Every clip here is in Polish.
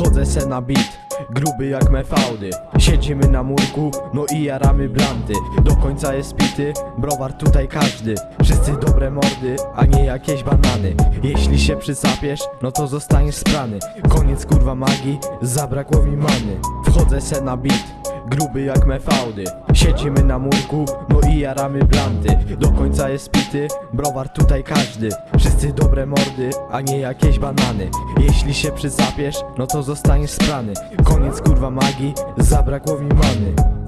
Wchodzę se na beat, gruby jak mefaudy. Siedzimy na murku, no i jaramy blanty. Do końca jest pity, browar tutaj każdy. Wszyscy dobre mordy, a nie jakieś banany. Jeśli się przysapiesz, no to zostaniesz sprany. Koniec kurwa magii, zabrakło mi many. Wchodzę se na beat Gruby jak mefaudy Siedzimy na murku, no i jaramy blanty. Do końca jest pity, browar tutaj każdy. Wszyscy dobre mordy, a nie jakieś banany. Jeśli się przysapiesz, no to zostaniesz sprany. Koniec kurwa magii, zabrakło mi many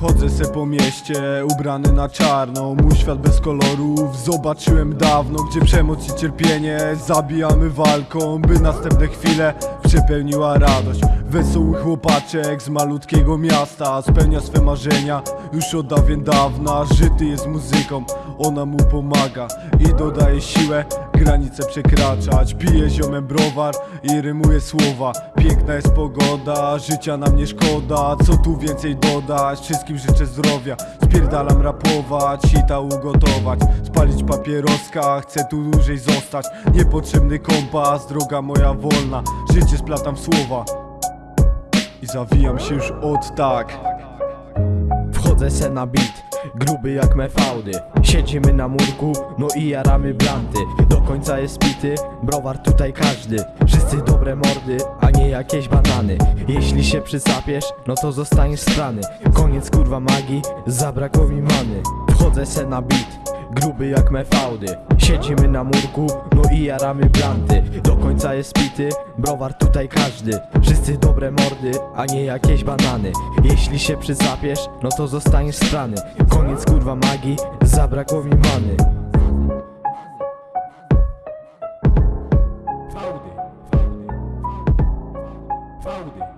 Chodzę se po mieście, ubrany na czarno. Mój świat bez kolorów zobaczyłem dawno Gdzie przemoc i cierpienie. Zabijamy walką By następne chwile przepełniła radość Wesoły chłopaczek z malutkiego miasta Spełnia swe marzenia. Już od dawien dawna Żyty jest muzyką, ona mu pomaga I dodaje siłę. Granice przekraczać Pije ziomem browar i rymuje słowa. Piękna jest pogoda, życia nam nie szkoda. Co tu więcej dodać, wszystkim życzę zdrowia. Spierdalam rapować, sita ugotować. Spalić papieroska, chcę tu dłużej zostać. Niepotrzebny kompas, droga moja wolna. Życie splatam w słowa Zawijam się już od tak. Wchodzę se na beat Gruby jak mefaudy Siedzimy na murku, no i jaramy blanty. Do końca jest pity, browar tutaj każdy. Wszyscy dobre mordy, a nie jakieś banany. Jeśli się przysapiesz, no to zostaniesz strany. Koniec kurwa magii, zabrakło mi many. Wchodzę se na beat Gruby jak mefaudy Siedzimy na murku, no i jaramy blanty. Do jest pity, browar tutaj każdy. Wszyscy dobre mordy, a nie jakieś banany. Jeśli się przysapiesz, no to zostaniesz strany Koniec kurwa magii, zabrakło mi many. Faudy, faudy, faudy